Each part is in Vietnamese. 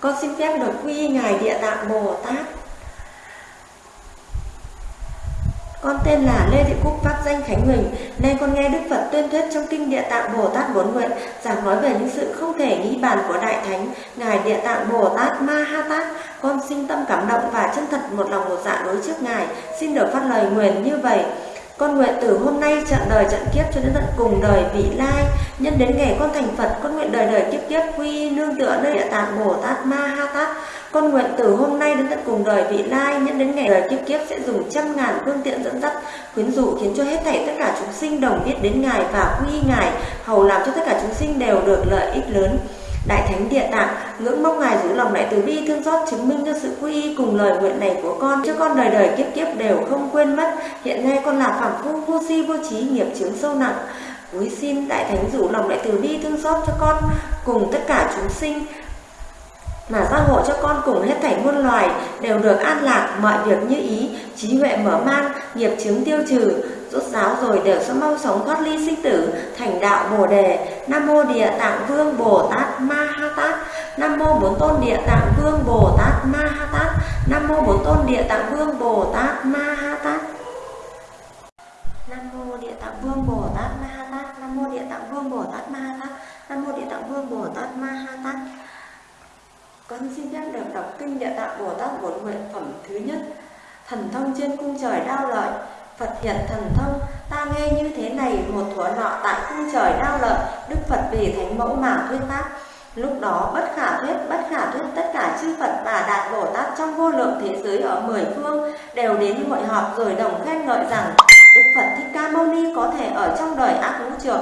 Con xin phép được quy ngài Địa Tạng Bồ Tát. Con tên là Lê Thị Cúc pháp danh Khánh Huỳnh. Nay con nghe Đức Phật tuyên thuyết trong kinh Địa Tạng Bồ Tát Bốn Nguyện, giảng nói về những sự không thể nghĩ bàn của Đại Thánh, ngài Địa Tạng Bồ Tát Ma Ha Tát. Con sinh tâm cảm động và chân thật một lòng một dạ đối trước ngài. Xin được phát lời nguyện như vậy. Con nguyện từ hôm nay chặn đời trận kiếp cho đến tận cùng đời vị lai. Nhân đến ngày con thành Phật, Con nguyện đời đời kiếp kiếp, quy nương tựa nơi địa tạng Bồ Tát, Ma Ha Tát. Con nguyện từ hôm nay đến tận cùng đời vị lai, Nhân đến ngày đời kiếp kiếp sẽ dùng trăm ngàn phương tiện dẫn dắt Khuyến dụ khiến cho hết thảy tất cả chúng sinh đồng biết đến Ngài và quy Ngài, Hầu làm cho tất cả chúng sinh đều được lợi ích lớn. Đại Thánh Địa Tạng, ngưỡng mong Ngài giữ lòng đại từ bi, thương xót, chứng minh cho sự quy y cùng lời nguyện này của con, cho con đời đời kiếp kiếp đều không quên mất. Hiện nay con là phạm phu, vô si, vô trí, nghiệp chướng sâu nặng. Cúi xin Đại Thánh rủ lòng đại từ bi, thương xót cho con, cùng tất cả chúng sinh, mà gia hộ cho con cùng hết thảy muôn loài, đều được an lạc, mọi việc như ý, trí huệ mở mang, nghiệp chứng tiêu trừ rốt giáo rồi đều sẽ mau sống thoát ly sinh tử, thành đạo bồ đề. Nam mô địa tạng vương bồ tát ma ha tát. Nam mô bốn tôn địa tạng vương bồ tát ma ha tát. Nam mô bốn tôn địa tạng vương bồ tát ma ha tát. Nam mô địa tạng vương bồ tát ma ha tát. Nam mô địa tạng vương bồ tát ma ha tát. Nam mô địa tạng vương bồ tát ma ha tát. Con xin phép được đọc kinh địa tạng bồ tát bổn nguyện phẩm thứ nhất. Thần thông trên cung trời đao lợi. Phật hiện thần thông, ta nghe như thế này một thuở nọ tại cung trời đao lợi, Đức Phật về thánh mẫu mà thuyết pháp. Lúc đó bất khả thuyết, bất khả thuyết tất cả chư Phật và Đạt Bồ Tát trong vô lượng thế giới ở mười phương đều đến hội họp rồi đồng khen ngợi rằng Đức Phật Thích Ca Mâu Ni có thể ở trong đời ác ngũ trược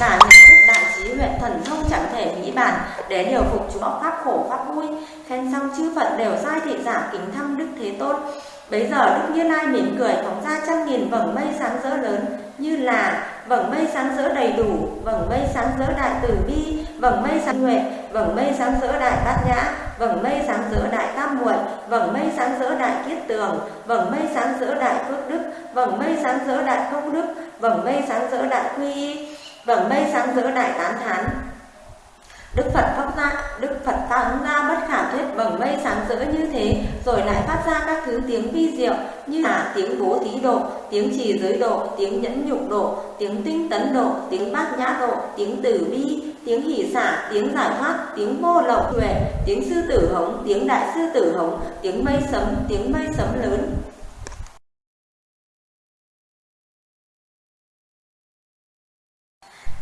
mà nhận thức đại trí huệ thần thông chẳng thể nghĩ bàn để điều phục chúng pháp khổ pháp vui. Khen xong chư Phật đều sai thị giả kính thăm Đức Thế Tôn Bấy giờ Đức Như Lai mỉm cười phóng ra trăm nghìn vầng mây sáng rỡ lớn như là vầng mây sáng rỡ đầy đủ, vầng mây sáng rỡ đại từ bi, vầng mây sáng huệ, vầng mây sáng rỡ đại bát nhã, vầng mây sáng rỡ đại tam muội, vầng mây sáng rỡ đại kiết tường, vầng mây sáng rỡ đại phước đức, vầng mây sáng rỡ đại công đức, vầng mây sáng rỡ đại quy y, vầng mây sáng rỡ đại tán thán, Đức Phật phát ra, Đức Phật tăng ra bất khả thuyết bằng mây sáng rỡ như thế, rồi lại phát ra các thứ tiếng vi diệu như là tiếng bố thí độ, tiếng trì giới độ, tiếng nhẫn nhục độ, tiếng tinh tấn độ, tiếng bát nhã độ, tiếng tử bi, tiếng hỷ xả, tiếng giải thoát, tiếng vô lậu huệ, tiếng sư tử hống, tiếng đại sư tử hống, tiếng mây sấm, tiếng mây sấm lớn,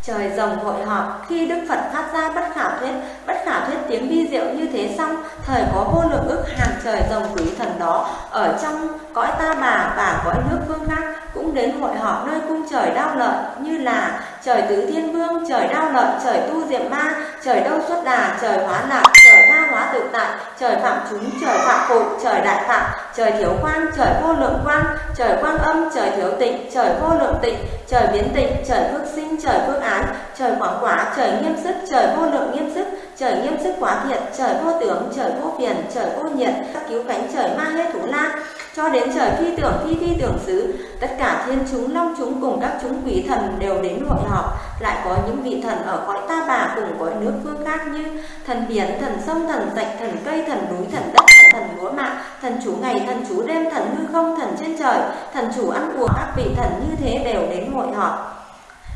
Trời rồng hội họp khi Đức Phật phát ra bất khả thuyết, bất khả thuyết tiếng vi diệu như thế xong, thời có vô lượng ức hàng trời rồng quý thần đó ở trong cõi ta bà và cõi nước phương khác cũng đến hội họp nơi cung trời đao lợi như là trời tứ thiên vương, trời đao lợi, trời tu diệm ma, trời đâu xuất đà, trời hóa lạc, tha hóa tự tại, trời phạm chúng, trời phạm phụ, trời đại phạm, trời thiếu quang, trời vô lượng quang, trời quang âm, trời thiếu tịnh, trời vô lượng tịnh, trời biến tịnh, trời phước sinh, trời phước án, trời quảng quả, trời nghiêm sức, trời vô lượng nghiêm sức, trời nghiêm sức quá thiện, trời vô tưởng, trời vô phiền, trời vô nhiệt, các cứu cánh trời ma hết thủ la, cho đến trời phi tưởng phi phi tưởng xứ tất cả thiên chúng long chúng cùng các chúng quý thần đều đến hội họp lại có những vị thần ở cõi ta bà cùng cõi nước phương khác như thần biển, thần sông, thần rạch, thần cây, thần núi, thần đất, thần thần lúa mạ thần chủ ngày, thần chủ đêm, thần hư không, thần trên trời, thần chủ ăn uống các vị thần như thế đều đến hội họp.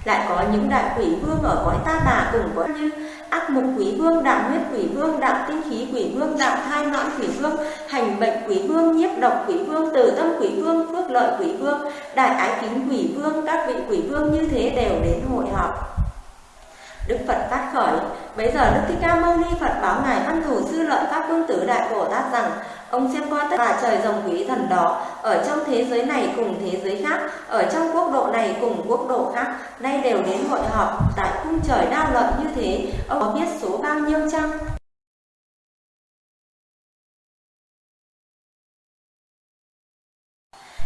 Lại có những đại quỷ vương ở cõi ta bà cùng cõi như ác mục quỷ vương đạo huyết quỷ vương đạo tinh khí quỷ vương đạo thai nõn quỷ vương, hành bệnh quỷ vương, nhiếp độc quỷ vương từ tâm quỷ vương, phước lợi quỷ vương, đại ái kính quỷ vương, các vị quỷ vương như thế đều đến hội họp. Đức Phật phát khởi Bây giờ Đức Thích Ca Mâu Ni Phật báo Ngài Văn Thủ Sư Lợi Pháp Vương Tử Đại Bồ Tát rằng, Ông xem qua tất cả trời rồng quý thần đó, Ở trong thế giới này cùng thế giới khác, Ở trong quốc độ này cùng quốc độ khác, Nay đều đến hội họp Tại cung trời đao lợi như thế, Ông có biết số bao nhiêu chăng?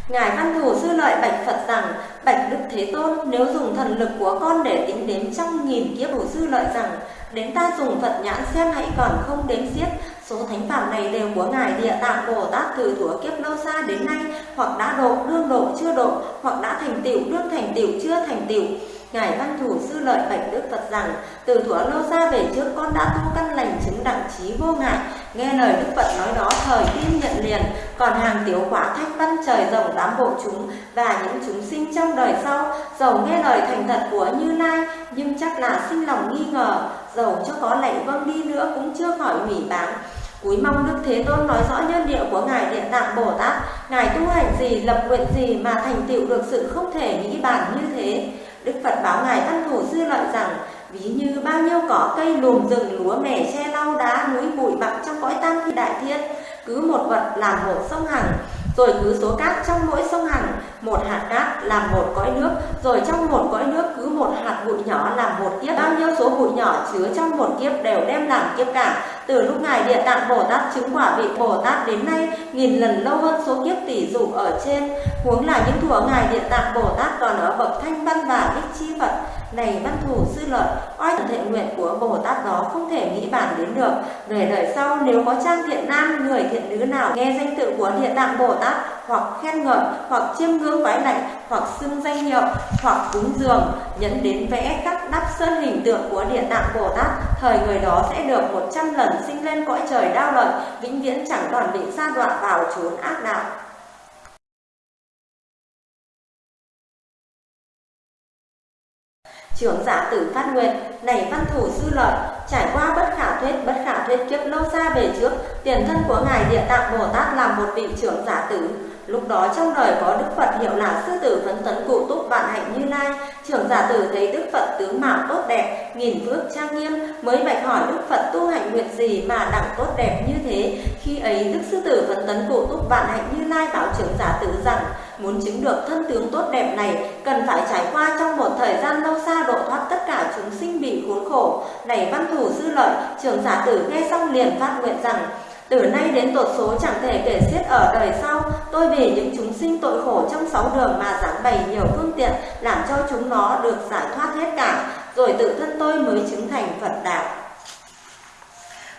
Ngài Văn Thù Sư Lợi bạch Phật rằng Bạch Đức Thế Tôn, nếu dùng thần lực của con để tính đếm trăm nghìn kiếp bổ sư lợi rằng, đến ta dùng Phật nhãn xem hãy còn không đếm xiết. Số thánh phạm này đều của Ngài Địa Tạng Bồ Tát từ thuở kiếp lâu xa đến nay, hoặc đã độ, đương độ, chưa độ, hoặc đã thành tựu, đương thành tựu, chưa thành tựu. Ngài Văn Thủ Sư Lợi Bạch Đức Phật rằng, từ thuở lâu xa về trước con đã tu căn lành chứng đẳng trí vô ngại, nghe lời Đức Phật nói đó thời tin nhận liền, còn hàng tiểu quả thách văn trời rộng tám bộ chúng và những chúng sinh trong đời sau, dầu nghe lời thành thật của Như Lai, nhưng chắc là sinh lòng nghi ngờ, dầu cho có lệnh vâng đi nữa cũng chưa khỏi hủy báng. Cúi mong Đức Thế Tôn nói rõ nhân địa của Ngài Địa Tạng Bồ Tát, Ngài tu hành gì, lập nguyện gì mà thành tựu được sự không thể nghĩ bàn như thế. Đức Phật báo Ngài Văn Thủ dư Lợi rằng, ví như bao nhiêu cỏ cây lùm rừng lúa mẻ che lau đá núi bụi bặm trong cõi tam thi đại thiên, cứ một vật làm một sông hằng, rồi cứ số cát trong mỗi sông hằng, một hạt cát làm một cõi nước, rồi trong một cõi nước cứ một hạt bụi nhỏ làm một kiếp, bao nhiêu số bụi nhỏ chứa trong một kiếp đều đem làm kiếp cả. Từ lúc Ngài Địa Tạng Bồ Tát chứng quả vị Bồ Tát đến nay, nghìn lần lâu hơn số kiếp tỷ dụ ở trên, huống là những thuở Ngài Địa Tạng Bồ Tát còn ở bậc thanh văn và bích chi Phật. Này văn thù sư lợi, oai thệ nguyện của Bồ Tát đó không thể nghĩ bàn đến được. Về đời sau, nếu có trang thiện nam, người thiện nữ nào nghe danh tự của Địa Tạng Bồ Tát, hoặc khen ngợi, hoặc chiêm ngưỡng vái lạnh, hoặc xưng danh hiệu, hoặc cúng dường, nhận đến vẽ các đắp sơn hình tượng của Địa Tạng Bồ Tát, thời người đó sẽ được một trăm lần sinh lên cõi trời đau lợi, vĩnh viễn chẳng còn bị sa đoạn vào chốn ác đạo. Trưởng giả tử phát nguyện, này văn thủ sư lợi, trải qua bất khả thuyết, bất khả thuyết kiếp lâu xa về trước, tiền thân của Ngài Địa Tạng Bồ Tát là một vị trưởng giả tử. Lúc đó trong đời có Đức Phật hiệu là Sư tử phấn tấn cụ túc vạn hạnh như lai. Trưởng giả tử thấy Đức Phật tướng mạo tốt đẹp, nghìn phước trang nghiêm, mới bạch hỏi Đức Phật tu hạnh nguyện gì mà đẳng tốt đẹp như thế. Khi ấy Đức Sư tử phấn tấn cụ túc vạn hạnh như lai bảo trưởng giả tử rằng, muốn chứng được thân tướng tốt đẹp này, cần phải trải qua trong một thời gian lâu xa độ thoát tất cả chúng sinh bị khốn khổ. Này văn thủ sư lợi, trưởng giả tử nghe xong liền phát nguyện rằng, từ nay đến tột số chẳng thể kể xiết ở đời sau, tôi vì những chúng sinh tội khổ trong sáu đường mà giảng bày nhiều phương tiện, làm cho chúng nó được giải thoát hết cả, rồi tự thân tôi mới chứng thành Phật đạo.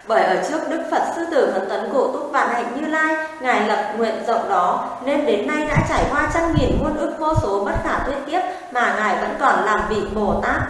Bởi ở trước Đức Phật Sư Tử Phấn Tấn Cổ Túc Vạn Hạnh Như Lai, Ngài lập nguyện rộng đó, nên đến nay đã trải qua trăm nghìn muôn ức vô số bất khả thuyết tiếp mà Ngài vẫn còn làm vị Bồ Tát.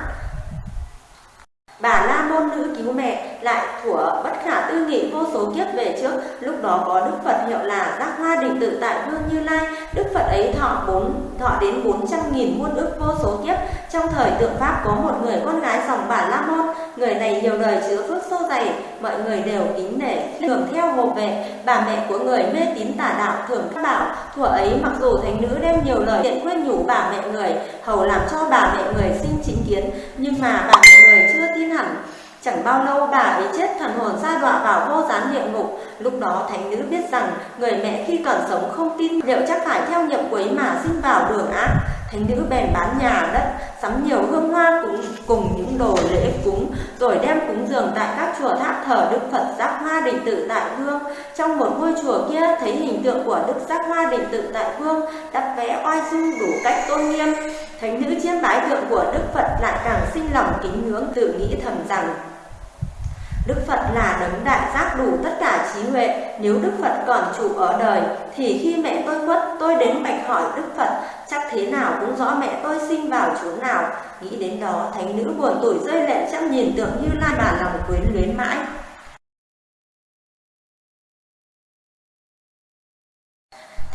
Bà La Môn nữ cứu mẹ lại thủa bất khả tư nghị vô số kiếp về trước, lúc đó có Đức Phật hiệu là Giác Hoa Định Tự tại Vương Như Lai, Đức Phật ấy thọ bốn thọ đến bốn trăm nghìn muôn ức vô số kiếp. Trong thời tượng Pháp có một người con gái dòng Bà La Môn, người này nhiều đời chứa phước sâu dày, mọi người đều kính nể, thường theo hộ vệ. Bà mẹ của người mê tín tà đạo thường bảo, thuở ấy mặc dù thánh nữ đem nhiều lời thiện khuyên nhủ bà mẹ người, hầu làm cho bà mẹ người sinh chính kiến, nhưng mà bà mẹ người chưa tin hẳn. Chẳng bao lâu bà ấy chết, thần hồn sa đọa vào vô gián địa ngục. Lúc đó thánh nữ biết rằng người mẹ khi còn sống không tin liệu chắc phải theo nghiệp quấy mà sinh vào đường ác. Thánh nữ bèn bán nhà đất, sắm nhiều hương hoa cúng cùng những đồ lễ cúng, rồi đem cúng dường tại các chùa tháp thờ Đức Phật Giác Hoa Định Tự tại Vương. Trong một ngôi chùa kia thấy hình tượng của Đức Giác Hoa Định Tự tại Vương đắp vẽ oai dung đủ cách tôn nghiêm. Thánh nữ chiêm bái tượng của Đức Phật lại càng sinh lòng kính ngưỡng tự nghĩ thầm rằng Đức Phật là đấng đại giác đủ tất cả trí huệ. Nếu Đức Phật còn trụ ở đời, thì khi mẹ tôi khuất, tôi đến bạch hỏi Đức Phật, chắc thế nào cũng rõ mẹ tôi sinh vào chốn nào. Nghĩ đến đó, thánh nữ buồn tủi rơi lệ chắc nhìn tượng như lai mà lòng quyến luyến mãi.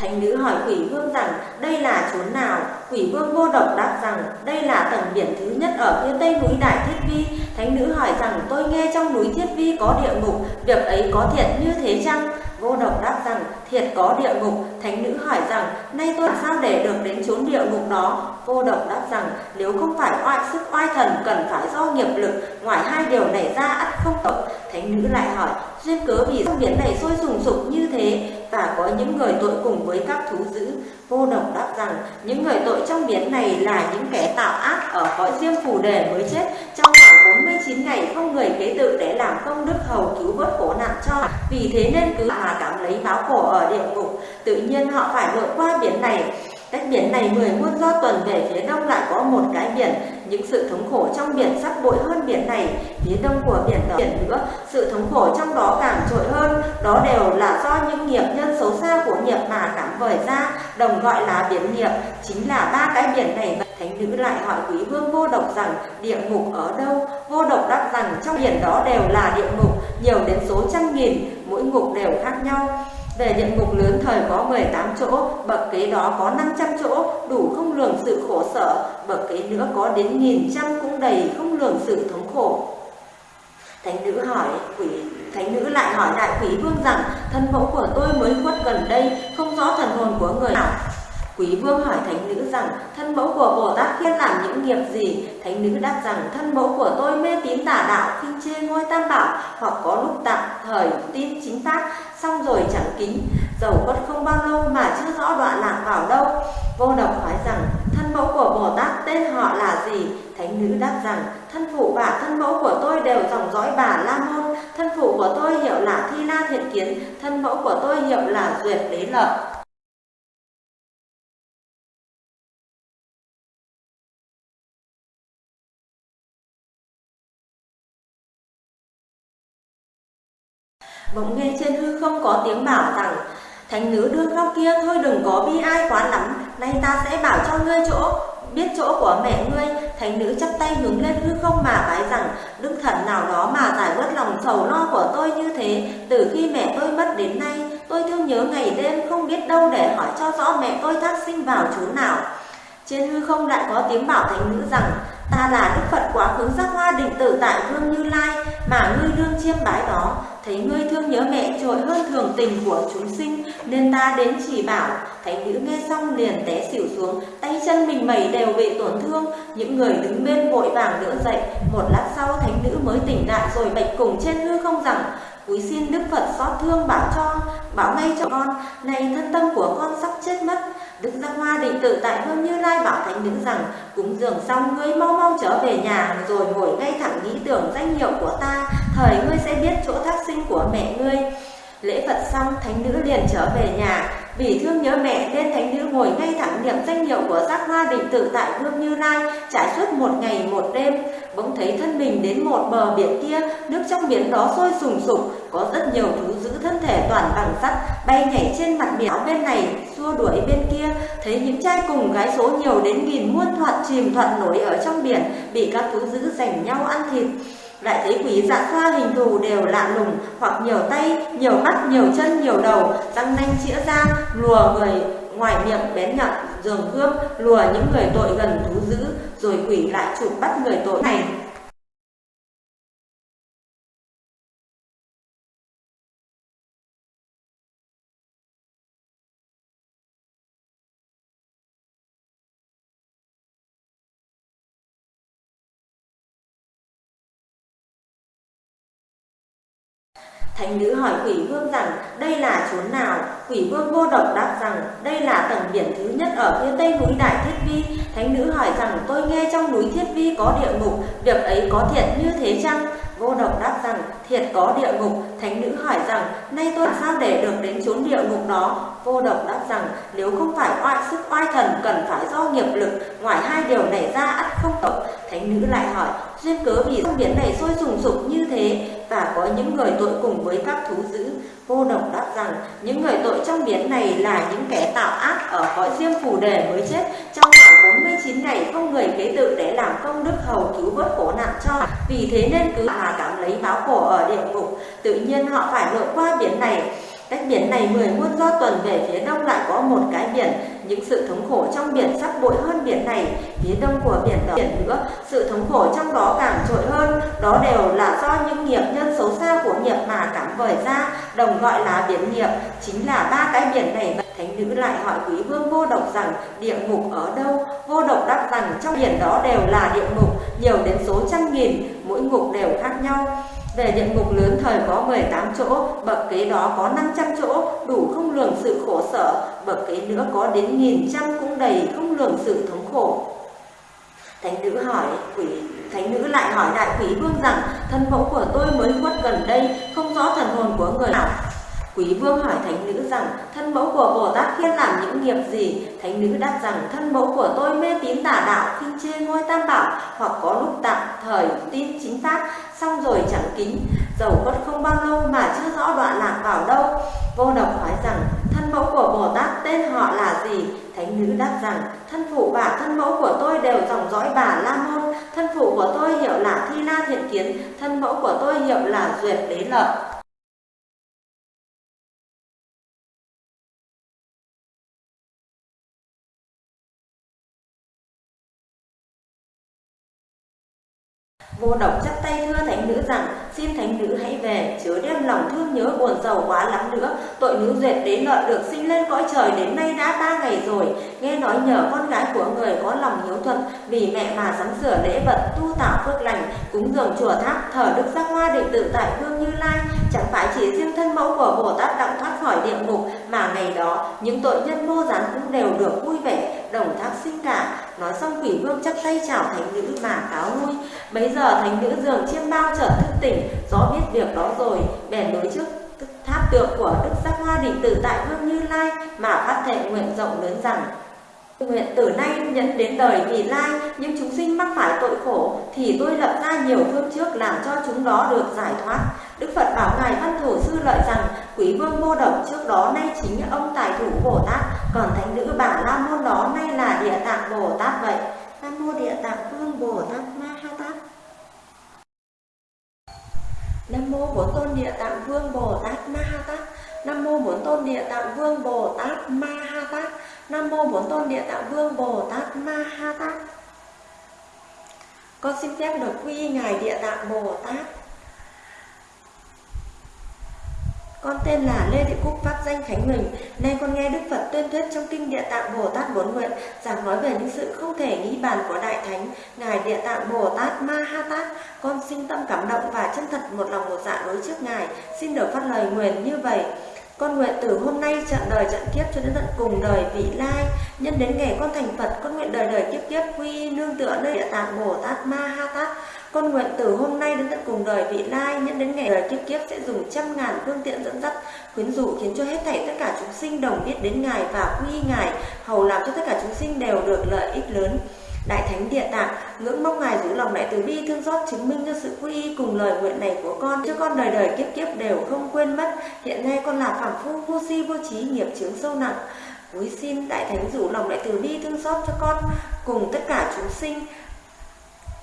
Thánh nữ hỏi quỷ vương rằng đây là chốn nào? Quỷ vương vô độc đáp rằng đây là tầng biển thứ nhất ở phía tây núi Đại Thiết Vi. Thánh nữ hỏi rằng tôi nghe trong núi Thiết Vi có địa ngục, việc ấy có thiệt như thế chăng? Vô độc đáp rằng thiệt có địa ngục. Thánh nữ hỏi rằng nay tôi làm sao để được đến chốn địa ngục đó? Vô độc đáp rằng nếu không phải oai sức oai thần cần phải do nghiệp lực, ngoài hai điều này ra ắt không tộc. Thánh nữ lại hỏi duyên cớ vì sông biển này sôi sùng sục như thế và có những người tội cùng với các thú dữ. Vô độc đáp rằng những người tội trong biển này là những kẻ tạo ác ở cõi riêng phù đề mới chết trong 49 ngày không người kế tự để làm công đức hầu cứu vớt khổ nạn cho. Vì thế nên cứ mà cảm lấy báo khổ ở địa ngục. Tự nhiên họ phải lội qua biển này Cách biển này mười muôn do tuần về phía đông lại có một cái biển, những sự thống khổ trong biển sắp bội hơn biển này, phía đông của biển đó biển nữa, sự thống khổ trong đó càng trội hơn, đó đều là do những nghiệp nhân xấu xa của nghiệp mà cảm vời ra, đồng gọi là biển nghiệp, chính là ba cái biển này. Thánh nữ lại hỏi quý vương vô độc rằng địa ngục ở đâu? Vô độc đáp rằng trong biển đó đều là địa ngục, nhiều đến số trăm nghìn, mỗi ngục đều khác nhau. Về địa ngục lớn thời có 18 chỗ, bậc kế đó có 500 chỗ, đủ không lường sự khổ sở, bậc kế nữa có đến nghìn trăm cũng đầy không lường sự thống khổ. Thánh nữ hỏi quỷ Thánh nữ lại hỏi đại quý vương rằng thân mẫu của tôi mới khuất gần đây, không rõ thần hồn của người nào. Quý vương hỏi thánh nữ rằng thân mẫu của Bồ Tát khiên làm những nghiệp gì? Thánh nữ đáp rằng thân mẫu của tôi mê tín tà đạo, khinh chê ngôi tam bảo, hoặc có lúc tạm thời tin chính pháp, xong rồi chẳng kính. Dầu quất không bao lâu mà chưa rõ đoạn lạc vào đâu. Vô độc hỏi rằng thân mẫu của Bồ Tát tên họ là gì? Thánh nữ đáp rằng thân phụ và thân mẫu của tôi đều dòng dõi bà La Môn. Thân phụ của tôi hiệu là Thi La Thiện Kiến, thân mẫu của tôi hiệu là Duyệt Đế Lợi. Bỗng nghe trên hư không có tiếng bảo rằng, Thánh nữ đương góc kia, thôi đừng có bi ai quá lắm, Nay ta sẽ bảo cho ngươi chỗ, Biết chỗ của mẹ ngươi. Thánh nữ chắp tay hướng lên hư không mà bái rằng, Đức thần nào đó mà giải bớt lòng sầu lo của tôi như thế, Từ khi mẹ tôi mất đến nay, Tôi thương nhớ ngày đêm không biết đâu để hỏi cho rõ mẹ tôi thác sinh vào chốn nào. Trên hư không lại có tiếng bảo thánh nữ rằng, Ta là Đức Phật quá khứ giác hoa định tử tại Vương Như Lai, Mà ngươi đương chiêm bái đó. Thấy ngươi thương nhớ mẹ trội hơn thường tình của chúng sinh, Nên ta đến chỉ bảo, Thánh nữ nghe xong liền té xỉu xuống, Tay chân mình mẩy đều bị tổn thương. Những người đứng bên vội vàng đỡ dậy, Một lát sau thánh nữ mới tỉnh lại Rồi bạch cùng trên hư không rằng, Quý xin Đức Phật xót thương bảo cho, Bảo ngay cho con Này thân tâm của con sắp chết mất Đức Giác Hoa định tự tại Hương Như Lai bảo thánh nữ rằng, cúng dường xong, ngươi mau mau trở về nhà, rồi ngồi ngay thẳng nghĩ tưởng danh hiệu của ta, thời ngươi sẽ biết chỗ thác sinh của mẹ ngươi. Lễ Phật xong, thánh nữ liền trở về nhà vì thương nhớ mẹ nên thánh nữ ngồi ngay thẳng niệm danh hiệu của giác hoa định tự tại Hương Như Lai, trải suốt một ngày một đêm. Bỗng thấy thân mình đến một bờ biển kia, nước trong biển đó sôi sùng sục, có rất nhiều thú giữ thân thể toàn bằng sắt, bay nhảy trên mặt biển bên này, xua đuổi bên kia. Thấy những trai cùng gái số nhiều đến nghìn muôn thoạt chìm thoạt nổi ở trong biển, bị các thú giữ giành nhau ăn thịt lại thấy quỷ dạ xoa hình thù đều lạ lùng, hoặc nhiều tay, nhiều mắt, nhiều chân, nhiều đầu răng nanh chĩa ra, lùa người ngoài miệng bén nhọn giường cướp lùa những người tội gần thú dữ, rồi quỷ lại chụp bắt người tội này. Thánh nữ hỏi quỷ vương rằng đây là chốn nào? Quỷ vương vô độc đáp rằng đây là tầng biển thứ nhất ở phía tây núi Đại Thiết Vi. Thánh nữ hỏi rằng tôi nghe trong núi Thiết Vi có địa ngục, việc ấy có thiện như thế chăng? Vô độc đáp rằng thiệt có địa ngục. Thánh nữ hỏi rằng nay tôi làm sao để được đến chốn địa ngục đó? Vô độc đáp rằng nếu không phải oai sức oai thần cần phải do nghiệp lực, ngoài hai điều này ra ắt không tộc. Thánh nữ lại hỏi duyên cớ vì sông biển này sôi sùng sục như thế và có những người tội cùng với các thú dữ. Vô độc đáp rằng những người tội trong biển này là những kẻ tạo ác ở cõi riêng phù đề mới chết trong khoảng 49 ngày không người kế tự để làm công đức hầu cứu vớt khổ nạn cho. Vì thế nên cứ mà cảm lấy báo khổ ở địa ngục, tự nhiên họ phải lội qua biển này Cách biển này mười muôn do tuần về phía đông lại có một cái biển, những sự thống khổ trong biển sắp bội hơn biển này, phía đông của biển đó biển nữa, sự thống khổ trong đó càng trội hơn, đó đều là do những nghiệp nhân xấu xa của nghiệp mà cảm vời ra, đồng gọi là biển nghiệp, chính là ba cái biển này. Thánh nữ lại hỏi quý vương vô độc rằng địa ngục ở đâu? Vô độc đáp rằng trong biển đó đều là địa ngục, nhiều đến số trăm nghìn, mỗi ngục đều khác nhau. Về địa ngục lớn thời có 18 chỗ, bậc kế đó có 500 chỗ, đủ không lường sự khổ sở, bậc kế nữa có đến nghìn trăm cũng đầy không lường sự thống khổ. Thánh nữ hỏi quỷ Thánh nữ lại hỏi đại quỷ vương rằng thân mẫu của tôi mới khuất gần đây, không rõ thần hồn của người nào. Quý vương hỏi thánh nữ rằng, thân mẫu của Bồ Tát khiên làm những nghiệp gì? Thánh nữ đáp rằng, thân mẫu của tôi mê tín tà đạo, khinh chê ngôi tam bảo, hoặc có lúc tạm thời tin chính pháp, xong rồi chẳng kính, dầu khuất không bao lâu mà chưa rõ đoạn lạc vào đâu. Vô độc hỏi rằng, thân mẫu của Bồ Tát tên họ là gì? Thánh nữ đáp rằng, thân phụ và thân mẫu của tôi đều dòng dõi bà La Môn, thân phụ của tôi hiệu là Thi La Thiện Kiến, thân mẫu của tôi hiệu là Duyệt Đế Lợi. Vô độc chắp tay thưa thánh nữ rằng, xin thánh nữ hãy về, chớ đem lòng thương nhớ buồn giàu quá lắm nữa. Tội nữ duyệt đế lợi được sinh lên cõi trời đến nay đã ba ngày rồi. Nghe nói nhờ con gái của người có lòng hiếu thuận, vì mẹ mà sắm sửa lễ vật, tu tạo phước lành, cúng dường chùa tháp, thờ đức giác hoa định tự tại hương như lai. Chẳng phải chỉ riêng thân mẫu của bồ tát đặng thoát khỏi địa ngục, mà ngày đó, những tội nhân vô gián cũng đều được vui vẻ, đồng thác sinh cả nói xong quỷ vương chắp tay chào thánh nữ mà cáo lui bấy giờ thánh nữ giường chiêm bao chợt thức tỉnh, rõ biết việc đó rồi, bèn đối trước tháp tượng của đức giác hoa định tử tại hương như lai mà phát thệ nguyện rộng lớn rằng, Nguyện từ nay nhận đến đời vì lai những chúng sinh mắc phải tội khổ, thì tôi lập ra nhiều phương trước làm cho chúng đó được giải thoát. Đức Phật bảo ngài Văn Thổ sư lợi rằng quý vương vô độc trước đó nay chính ông tài thủ Bồ Tát, còn thánh nữ bà la môn đó nay là địa tạng Bồ Tát vậy. Nam mô địa tạng vương Bồ Tát Ma Ha Tát. Nam mô Bốn Tôn Địa Tạng Vương Bồ Tát Ma Ha Tát. Nam mô Bốn Tôn Địa Tạng Vương Bồ Tát Ma Ha Tát. Nam mô Bốn Tôn Địa Tạng Vương Bồ Tát Ma Ha Tát. Con xin phép được quy ngài Địa Tạng Bồ Tát. Con tên là Lê Thị Cúc, pháp danh Khánh Huỳnh. Nay con nghe Đức Phật tuyên thuyết trong kinh Địa Tạng Bồ Tát Bốn Nguyện, giảng nói về những sự không thể nghĩ bàn của Đại Thánh, Ngài Địa Tạng Bồ Tát Ma Ha Tát. Con sinh tâm cảm động và chân thật một lòng một dạ đối trước Ngài. Xin được phát lời nguyện như vậy. Con nguyện từ hôm nay trận đời trận kiếp cho đến tận cùng đời vị lai Nhân đến ngày con thành Phật, Con nguyện đời đời kiếp kiếp quy nương tựa nơi địa tạng Bồ Tát Ma Ha Tát con nguyện từ hôm nay đến tận cùng đời vị lai Nhân đến ngày đời kiếp kiếp sẽ dùng trăm ngàn phương tiện dẫn dắt Khuyến dụ khiến cho hết thảy tất cả chúng sinh đồng biết đến Ngài và quy Ngài, Hầu làm cho tất cả chúng sinh đều được lợi ích lớn Đại Thánh Địa Tạng, ngưỡng mong Ngài giữ lòng đại từ bi, thương xót chứng minh cho sự quy y cùng lời nguyện này của con, cho con đời đời kiếp kiếp đều không quên mất. Hiện nay con là phàm phu, vô si, vô trí, nghiệp chướng sâu nặng. Cúi xin Đại Thánh rủ lòng đại từ bi, thương xót cho con, cùng tất cả chúng sinh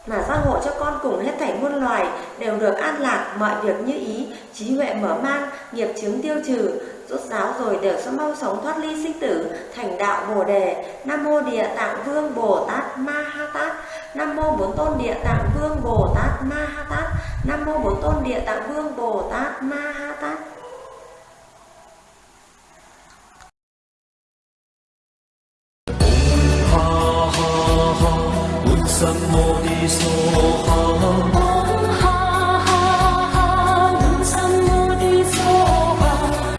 mà gia hộ cho con cùng hết thảy muôn loài đều được an lạc, mọi việc như ý, trí huệ mở mang, nghiệp chướng tiêu trừ rút giáo rồi đều sẽ mau sống thoát ly sinh tử, thành đạo bồ đề. Nam mô địa tạng vương bồ tát ma ha tát. Nam mô bốn tôn địa tạng vương bồ tát ma ha tát. Nam mô bốn tôn địa tạng vương bồ tát ma ha tát. Ha ha ha, Buddha Mô Ni So Ha